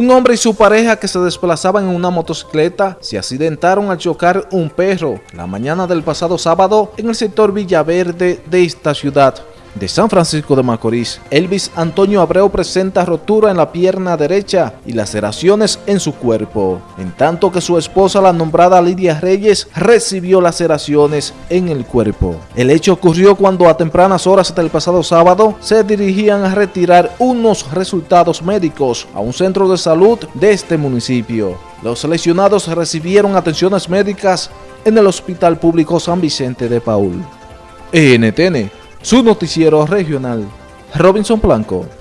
Un hombre y su pareja que se desplazaban en una motocicleta se accidentaron al chocar un perro la mañana del pasado sábado en el sector Villaverde de esta ciudad de San Francisco de Macorís. Elvis Antonio Abreu presenta rotura en la pierna derecha y laceraciones en su cuerpo, en tanto que su esposa, la nombrada Lidia Reyes, recibió laceraciones en el cuerpo. El hecho ocurrió cuando a tempranas horas del pasado sábado se dirigían a retirar unos resultados médicos a un centro de salud de este municipio. Los lesionados recibieron atenciones médicas en el Hospital Público San Vicente de Paul. NTN su noticiero regional, Robinson Blanco.